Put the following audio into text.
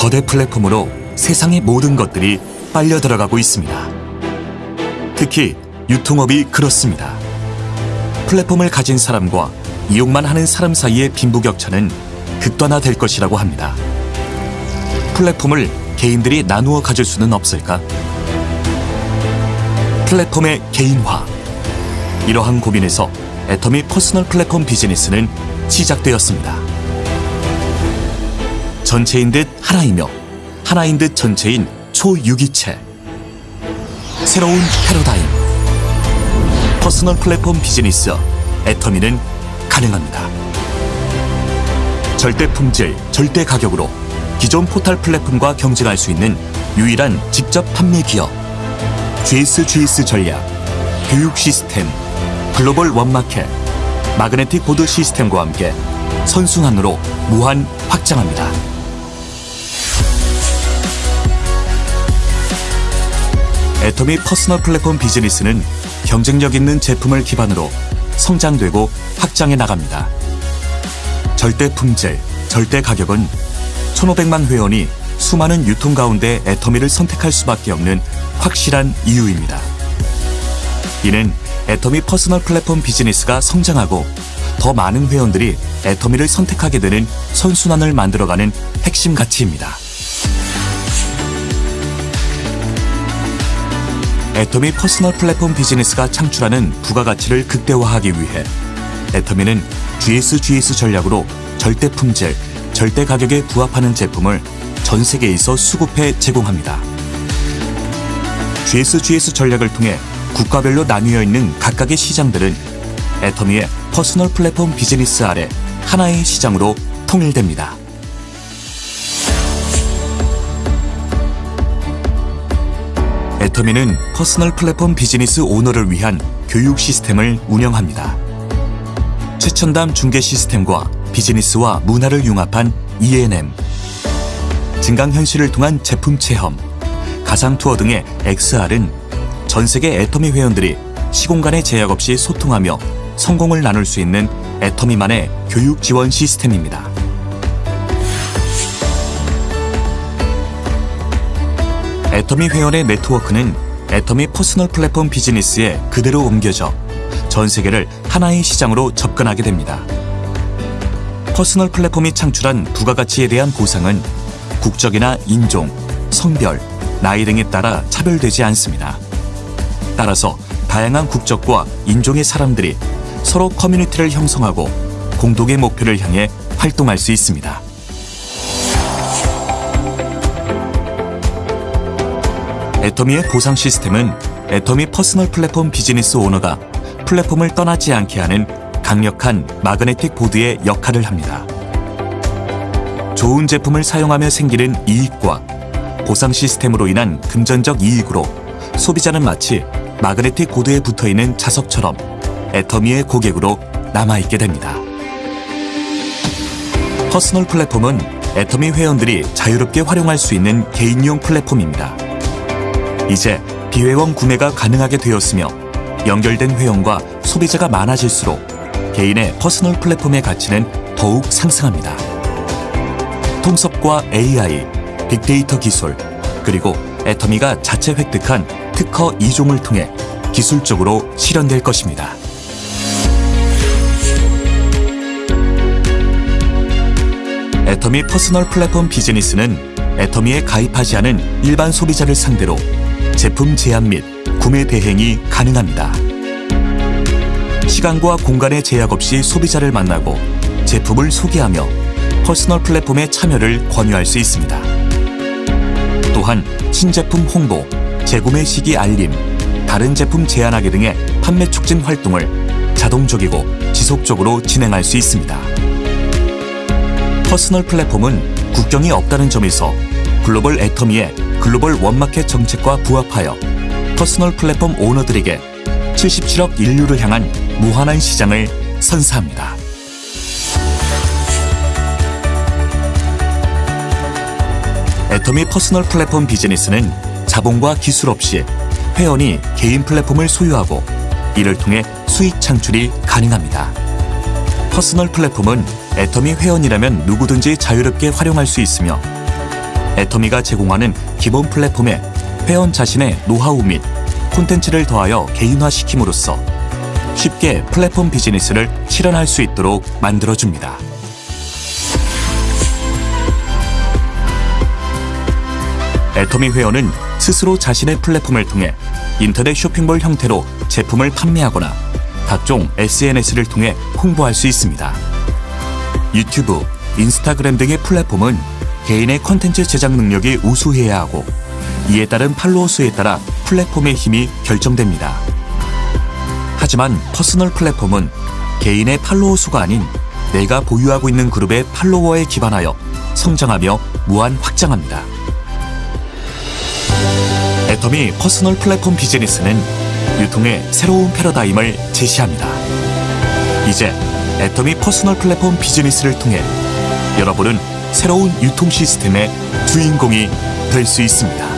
거대 플랫폼으로 세상의 모든 것들이 빨려 들어가고 있습니다. 특히 유통업이 그렇습니다. 플랫폼을 가진 사람과 이용만 하는 사람 사이의 빈부격차는 극단화될 것이라고 합니다. 플랫폼을 개인들이 나누어 가질 수는 없을까? 플랫폼의 개인화. 이러한 고민에서 애터미 퍼스널 플랫폼 비즈니스는 시작되었습니다. 전체인 듯 하나이며 하나인 듯 전체인 초유기체. 새로운 패러다임. 퍼스널 플랫폼 비즈니스 애터미는 가능합니다. 절대 품질, 절대 가격으로 기존 포털 플랫폼과 경쟁할 수 있는 유일한 직접 판매 기업. GS GS 전략, 교육 시스템, 글로벌 원마켓, 마그네틱 보드 시스템과 함께 선순환으로 무한 확장합니다. 애터미 퍼스널 플랫폼 비즈니스는 경쟁력 있는 제품을 기반으로 성장되고 확장해 나갑니다. 절대 품질, 절대 가격은 1,500만 회원이 수많은 유통 가운데 애터미를 선택할 수밖에 없는 확실한 이유입니다. 이는 애터미 퍼스널 플랫폼 비즈니스가 성장하고 더 많은 회원들이 애터미를 선택하게 되는 선순환을 만들어가는 핵심 가치입니다. 애터미 퍼스널 플랫폼 비즈니스가 창출하는 부가가치를 극대화하기 위해 애터미는 GS-GS 전략으로 절대 품질, 절대 가격에 부합하는 제품을 전 세계에서 수급해 제공합니다. GS-GS 전략을 통해 국가별로 나뉘어 있는 각각의 시장들은 애터미의 퍼스널 플랫폼 비즈니스 아래 하나의 시장으로 통일됩니다. 애터미는 퍼스널 플랫폼 비즈니스 오너를 위한 교육 시스템을 운영합니다. 최첨단 중개 시스템과 비즈니스와 문화를 융합한 ENM, 증강현실을 통한 제품 체험, 가상 투어 등의 XR은 전 세계 애터미 회원들이 시공간의 제약 없이 소통하며 성공을 나눌 수 있는 애터미만의 교육 지원 시스템입니다. 애터미 회원의 네트워크는 애터미 퍼스널 플랫폼 비즈니스에 그대로 옮겨져 전 세계를 하나의 시장으로 접근하게 됩니다. 퍼스널 플랫폼이 창출한 부가가치에 대한 보상은 국적이나 인종, 성별, 나이 등에 따라 차별되지 않습니다. 따라서 다양한 국적과 인종의 사람들이 서로 커뮤니티를 형성하고 공동의 목표를 향해 활동할 수 있습니다. 애터미의 보상 시스템은 애터미 퍼스널 플랫폼 비즈니스 오너가 플랫폼을 떠나지 않게 하는 강력한 마그네틱 보드의 역할을 합니다. 좋은 제품을 사용하며 생기는 이익과 보상 시스템으로 인한 금전적 이익으로 소비자는 마치 마그네틱 보드에 붙어 있는 자석처럼 애터미의 고객으로 남아있게 됩니다. 퍼스널 플랫폼은 애터미 회원들이 자유롭게 활용할 수 있는 개인용 플랫폼입니다. 이제 비회원 구매가 가능하게 되었으며 연결된 회원과 소비자가 많아질수록 개인의 퍼스널 플랫폼의 가치는 더욱 상승합니다. 통섭과 AI, 빅데이터 기술, 그리고 애터미가 자체 획득한 특허 2종을 통해 기술적으로 실현될 것입니다. 애터미 퍼스널 플랫폼 비즈니스는 애터미에 가입하지 않은 일반 소비자를 상대로 제품 제안 및 구매 대행이 가능합니다. 시간과 공간의 제약 없이 소비자를 만나고 제품을 소개하며 퍼스널 플랫폼에 참여를 권유할 수 있습니다. 또한 신제품 홍보, 재구매 시기 알림, 다른 제품 제안하기 등의 판매 촉진 활동을 자동적이고 지속적으로 진행할 수 있습니다. 퍼스널 플랫폼은 국경이 없다는 점에서 글로벌 애터미의 글로벌 원마켓 정책과 부합하여 퍼스널 플랫폼 오너들에게 77억 인류를 향한 무한한 시장을 선사합니다. 애터미 퍼스널 플랫폼 비즈니스는 자본과 기술 없이 회원이 개인 플랫폼을 소유하고 이를 통해 수익 창출이 가능합니다. 퍼스널 플랫폼은 애터미 회원이라면 누구든지 자유롭게 활용할 수 있으며 애터미가 제공하는 기본 플랫폼에 회원 자신의 노하우 및 콘텐츠를 더하여 개인화시킴으로써 쉽게 플랫폼 비즈니스를 실현할 수 있도록 만들어줍니다. 애터미 회원은 스스로 자신의 플랫폼을 통해 인터넷 쇼핑몰 형태로 제품을 판매하거나 각종 SNS를 통해 홍보할 수 있습니다. 유튜브, 인스타그램 등의 플랫폼은 개인의 컨텐츠 제작 능력이 우수해야 하고 이에 따른 팔로워 수에 따라 플랫폼의 힘이 결정됩니다. 하지만 퍼스널 플랫폼은 개인의 팔로워 수가 아닌 내가 보유하고 있는 그룹의 팔로워에 기반하여 성장하며 무한 확장합니다. 애터미 퍼스널 플랫폼 비즈니스는 유통의 새로운 패러다임을 제시합니다. 이제 애터미 퍼스널 플랫폼 비즈니스를 통해 여러분은 새로운 유통 시스템의 주인공이 될 수 있습니다.